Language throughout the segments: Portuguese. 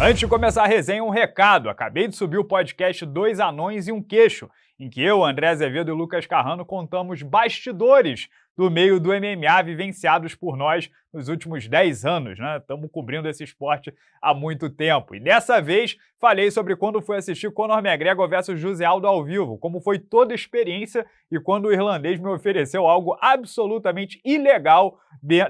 Antes de começar a resenha, um recado. Acabei de subir o podcast Dois Anões e um Queixo, em que eu, André Azevedo e Lucas Carrano contamos bastidores do meio do MMA vivenciados por nós nos últimos 10 anos, né? Estamos cobrindo esse esporte há muito tempo. E dessa vez falei sobre quando fui assistir Conor McGregor versus José Aldo ao vivo, como foi toda a experiência e quando o irlandês me ofereceu algo absolutamente ilegal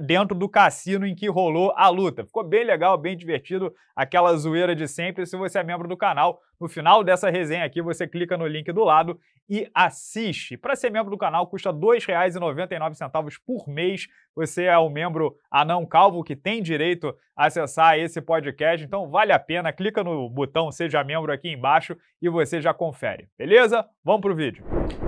dentro do cassino em que rolou a luta. Ficou bem legal, bem divertido, aquela zoeira de sempre. Se você é membro do canal, no final dessa resenha aqui você clica no link do lado e assiste. Para ser membro do canal custa R$ 2,99 por mês. Você é um membro anão calvo que tem direito a acessar esse podcast, então vale a pena. Clica no botão Seja Membro aqui embaixo e você já confere, beleza? Vamos pro vídeo.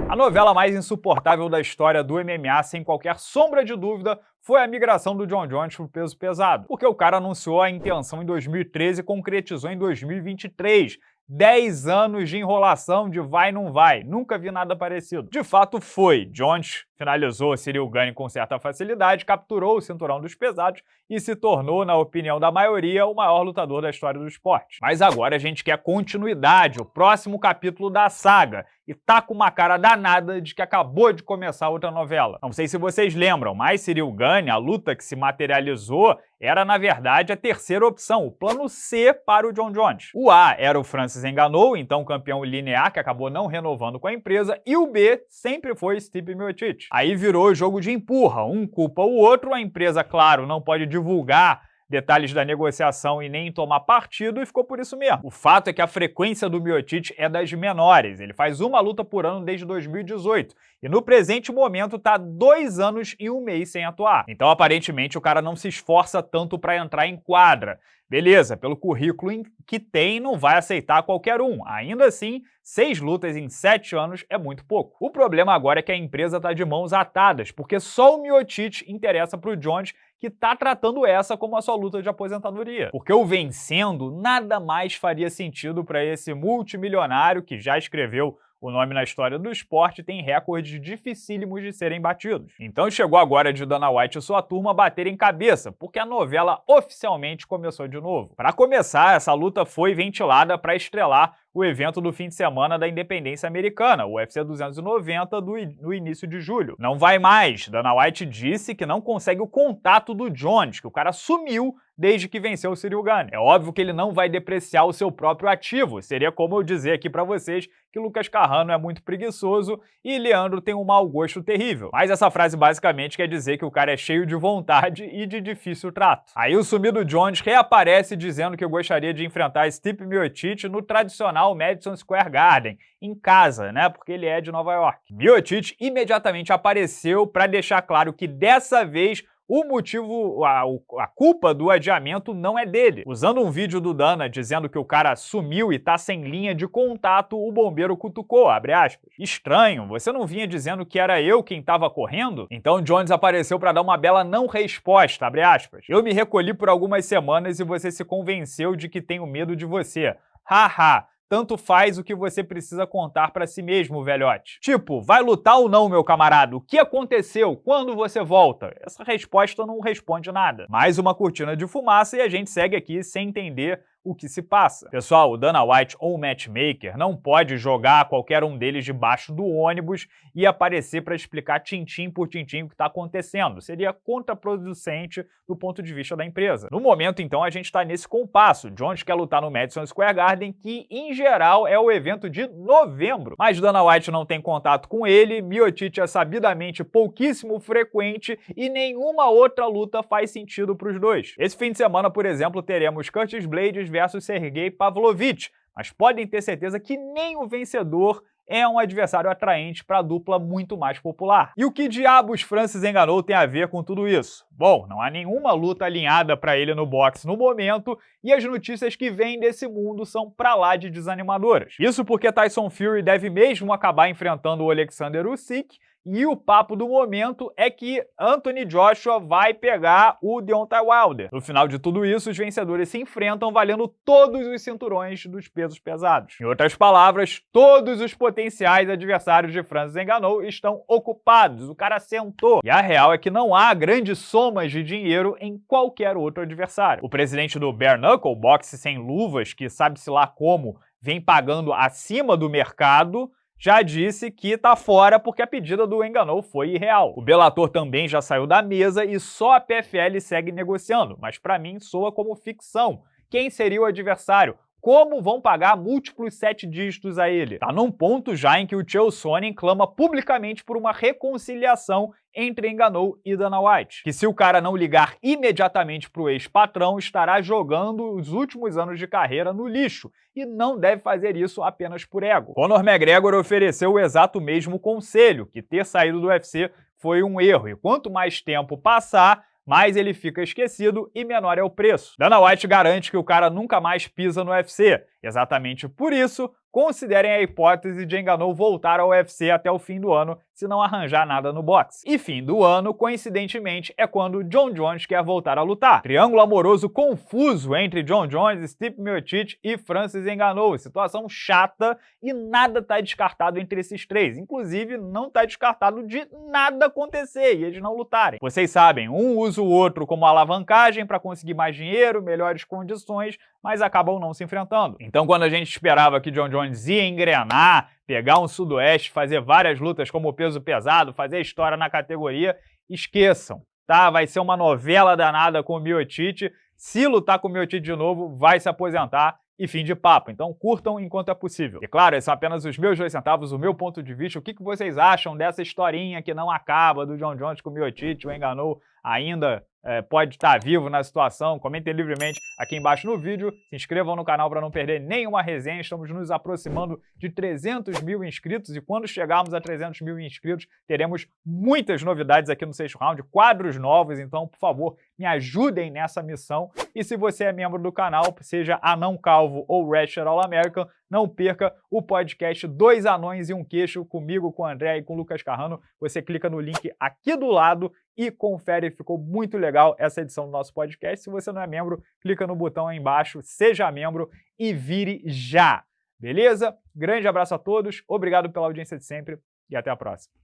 A novela mais insuportável da história do MMA, sem qualquer sombra de dúvida, foi a migração do John Jones para o peso pesado, porque o cara anunciou a intenção em 2013 e concretizou em 2023, 10 anos de enrolação de vai não vai. Nunca vi nada parecido. De fato foi. Jones finalizou Gane com certa facilidade, capturou o cinturão dos pesados e se tornou, na opinião da maioria, o maior lutador da história do esporte. Mas agora a gente quer continuidade, o próximo capítulo da saga, e tá com uma cara danada de que acabou de começar outra novela. Não sei se vocês lembram, mas Cyril Gane, a luta que se materializou, era na verdade a terceira opção, o plano C para o John Jones. O A era o Francis Enganou, então campeão linear, que acabou não renovando com a empresa, e o B sempre foi Stipe Miocic. Aí virou jogo de empurra, um culpa o outro, a empresa, claro, não pode divulgar detalhes da negociação e nem tomar partido, e ficou por isso mesmo. O fato é que a frequência do Miocic é das menores, ele faz uma luta por ano desde 2018, e no presente momento está dois anos e um mês sem atuar. Então, aparentemente, o cara não se esforça tanto para entrar em quadra. Beleza, pelo currículo que tem, não vai aceitar qualquer um. Ainda assim, seis lutas em sete anos é muito pouco. O problema agora é que a empresa está de mãos atadas, porque só o Miocic interessa para o Jones, que está tratando essa como a sua luta de aposentadoria. Porque o vencendo nada mais faria sentido para esse multimilionário que já escreveu o nome na história do esporte tem recordes dificílimos de serem batidos. Então chegou agora de Dana White e sua turma baterem cabeça, porque a novela oficialmente começou de novo. Para começar, essa luta foi ventilada para estrelar o evento do fim de semana da independência americana, o UFC 290, do, no início de julho. Não vai mais. Dana White disse que não consegue o contato do Jones, que o cara sumiu desde que venceu o Cyril Gane. É óbvio que ele não vai depreciar o seu próprio ativo. Seria como eu dizer aqui para vocês que Lucas Carrano é muito preguiçoso e Leandro tem um mau gosto terrível. Mas essa frase basicamente quer dizer que o cara é cheio de vontade e de difícil trato. Aí o sumido Jones reaparece dizendo que gostaria de enfrentar Stipe Miocic no tradicional Madison Square Garden, em casa, né? Porque ele é de Nova York. Miocic imediatamente apareceu para deixar claro que dessa vez o motivo, a, a, culpa do adiamento não é dele. Usando um vídeo do Dana dizendo que o cara sumiu e tá sem linha de contato, o bombeiro cutucou, abre aspas. Estranho, você não vinha dizendo que era eu quem tava correndo? Então Jones apareceu para dar uma bela não resposta, abre aspas. Eu me recolhi por algumas semanas e você se convenceu de que tenho medo de você. Haha, tanto faz o que você precisa contar para si mesmo, velhote. Tipo, vai lutar ou não, meu camarada? O que aconteceu? Quando você volta? Essa resposta não responde nada. Mais uma cortina de fumaça e a gente segue aqui sem entender o que se passa. Pessoal, o Dana White ou o matchmaker não pode jogar qualquer um deles debaixo do ônibus e aparecer para explicar tintim por tintim o que está acontecendo. Seria contraproducente do ponto de vista da empresa. No momento, então, a gente está nesse compasso. Jones quer lutar no Madison Square Garden, que, em geral, é o evento de novembro. Mas Dana White não tem contato com ele, Miocic é sabidamente pouquíssimo frequente e nenhuma outra luta faz sentido para os dois. Esse fim de semana, por exemplo, teremos Curtis Blades versus Sergei Pavlovich, mas podem ter certeza que nem o vencedor é um adversário atraente para a dupla muito mais popular. E o que diabos Francis enganou tem a ver com tudo isso? Bom, não há nenhuma luta alinhada para ele no boxe no momento e as notícias que vêm desse mundo são pra lá de desanimadoras. Isso porque Tyson Fury deve mesmo acabar enfrentando o Alexander Usyk e o papo do momento é que Anthony Joshua vai pegar o Deontay Wilder. No final de tudo isso, os vencedores se enfrentam valendo todos os cinturões dos pesos pesados. Em outras palavras, todos os potenciais adversários de Francis Ngannou estão ocupados, o cara sentou. E a real é que não há grandes somas de dinheiro em qualquer outro adversário. O presidente do Bare Knuckle, boxe sem luvas, que sabe-se lá como, vem pagando acima do mercado, já disse que está fora porque a pedida do Enganou foi irreal. O Bellator também já saiu da mesa e só a PFL segue negociando, mas para mim soa como ficção. Quem seria o adversário? Como vão pagar múltiplos sete dígitos a ele? Tá num ponto já em que o Chael Sonnen clama publicamente por uma reconciliação entre Enganou e Dana White, que se o cara não ligar imediatamente pro ex-patrão, estará jogando os últimos anos de carreira no lixo, e não deve fazer isso apenas por ego. Conor McGregor ofereceu o exato mesmo conselho, que ter saído do UFC foi um erro, e quanto mais tempo passar, mais ele fica esquecido e menor é o preço. Dana White garante que o cara nunca mais pisa no UFC. Exatamente por isso, considerem a hipótese de Enganou voltar ao UFC até o fim do ano se não arranjar nada no boxe. E fim do ano, coincidentemente, é quando John Jones quer voltar a lutar. Triângulo amoroso confuso entre John Jones, Stipe Miocic e Francis Enganou. Situação chata e nada está descartado entre esses três. Inclusive, não está descartado de nada acontecer e eles não lutarem. Vocês sabem, um usa o outro como alavancagem para conseguir mais dinheiro, melhores condições, mas acabam não se enfrentando. Então, quando a gente esperava que John Jones ia engrenar, pegar um sudoeste, fazer várias lutas como peso pesado, fazer história na categoria, esqueçam, tá? Vai ser uma novela danada com o Miotite. Se lutar com o Miotite de novo, vai se aposentar e fim de papo. Então curtam enquanto é possível. E claro, esses são apenas os meus dois centavos, o meu ponto de vista. O que, que vocês acham dessa historinha que não acaba do John Jones com o Miotite, o enganou ainda é, pode estar vivo na situação, comentem livremente aqui embaixo no vídeo, se inscrevam no canal para não perder nenhuma resenha, estamos nos aproximando de 300 mil inscritos e quando chegarmos a 300 mil inscritos teremos muitas novidades aqui no sexto round, quadros novos, então por favor me ajudem nessa missão. E se você é membro do canal, seja Anão Calvo ou Ratchet All American, não perca o podcast Dois Anões e um Queixo comigo, com o André e com o Lucas Carrano. Você clica no link aqui do lado e confere, ficou muito legal essa edição do nosso podcast. Se você não é membro, clica no botão aí embaixo, seja membro e vire já. Beleza? Grande abraço a todos, obrigado pela audiência de sempre e até a próxima.